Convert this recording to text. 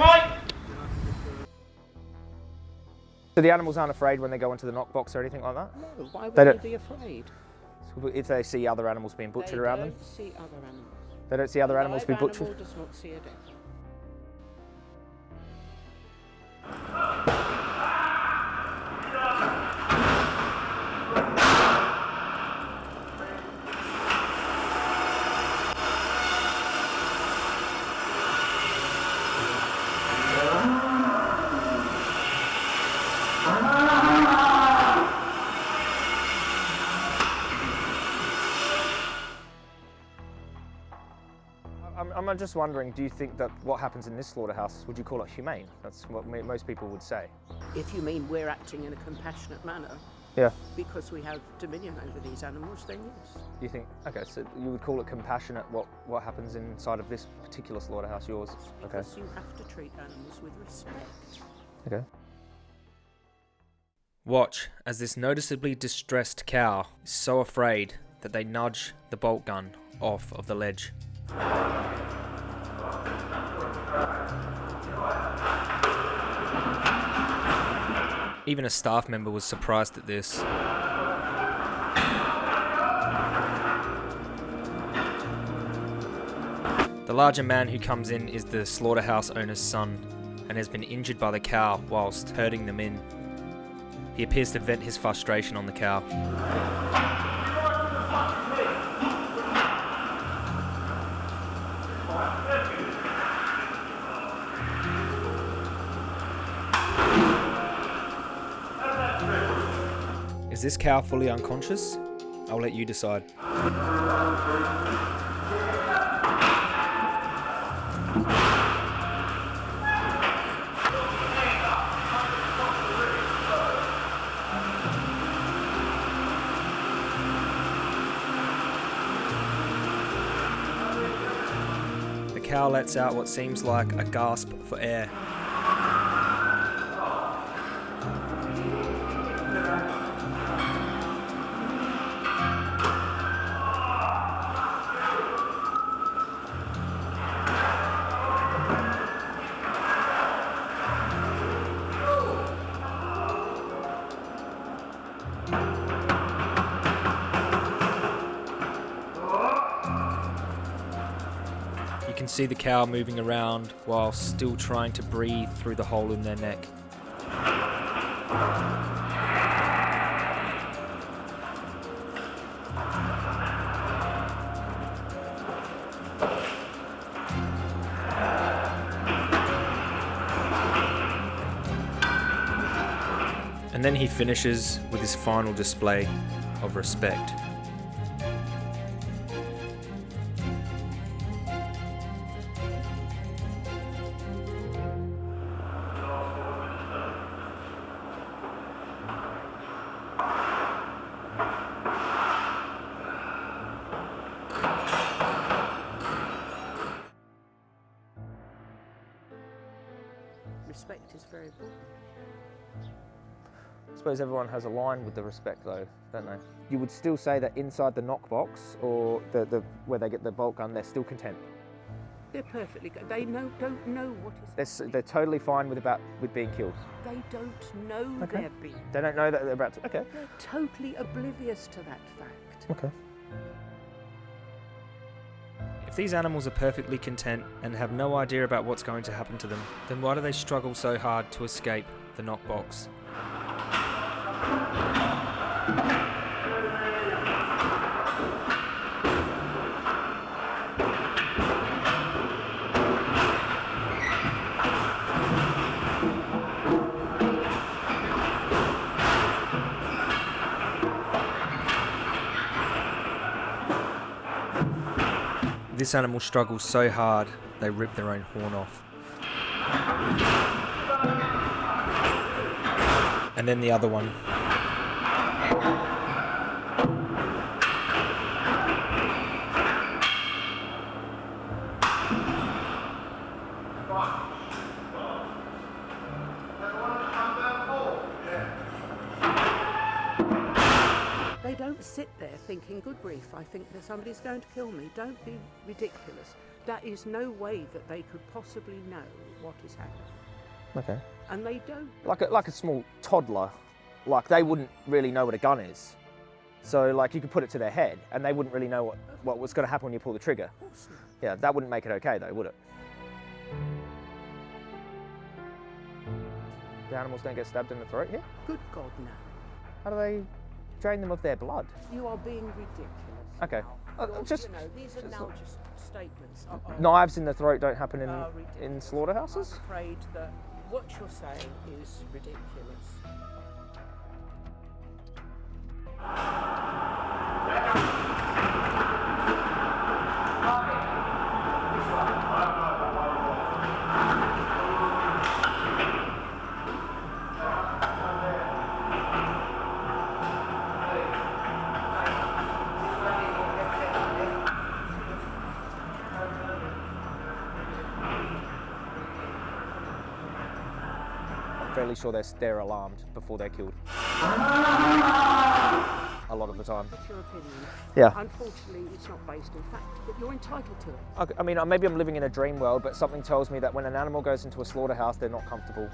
Mike! So the animals aren't afraid when they go into the knockbox or anything like that? No, why would They they, don't- be afraid? If they see other animals being butchered they around don't them? see other animals. They don't see other A animals being live butchered? animal does not see a death. I'm, I'm just wondering, do you think that what happens in this slaughterhouse, would you call it humane? That's what mo- most people would say. If you mean we're acting in a compassionate manner Yeah. because we have dominion over these animals, then yes. Do You think, okay, so you would call it compassionate what, what happens inside of this particular slaughterhouse, yours? Okay. Because you have to treat animals with respect. Okay. Watch as this noticeably distressed cow is so afraid that they nudge the bolt gun off of the ledge. Even a staff member was surprised at this. The larger man who comes in is the slaughterhouse owner's son and has been injured by the cow whilst herding them in. He appears to vent his frustration on the cow. Is this cow fully unconscious? I'll let you decide. The cow lets out what seems like a gasp for air. You can see the cow moving around while still trying to breathe through the hole in their neck. And then he finishes with his final display of respect. Respect is very important. I suppose everyone has a line with the respect though, don't they? You would still say that inside the knockbox or the, the where they get the bolt gun, they're still content. They're perfectly good. They know, don't know what is They're, happening. they're totally fine with about with being killed. They don't know Okay. they're being. They don't know that they're about to. Okay. They're totally oblivious to that fact. Okay. If these animals are perfectly content and have no idea about what's going to happen to them, then why do they struggle so hard to escape the knockbox? This animal struggles so hard they rip their own horn off. And then the other one. They don't sit there thinking, good grief, I think that somebody's going to kill me. Don't be ridiculous. that is no way that they could possibly know what is happening. Okay. And they don't. Like a, like a small toddler, like they wouldn't really know what a gun is. So like you could put it to their head and they wouldn't really know what, what was going to happen when you pull the trigger. Of course not. Yeah, that wouldn't make it okay though, would it? The animals don't get stabbed in the throat here? Good God, no. How do they drain them of their blood? You are being ridiculous. Okay. Uh, just you know, these are it's now just statements. are- are- knives in the throat don't happen in, are in slaughterhouses? I'm afraid that what you're saying is ridiculous. I'm fairly sure they're, they're alarmed before they're killed. A lot of the time. That's your opinion. Yeah. Unfortunately, it's not based in fact, but you're entitled to it. I, I mean, maybe I'm living in a dream world, but something tells me that when an animal goes into a slaughterhouse, they're not comfortable.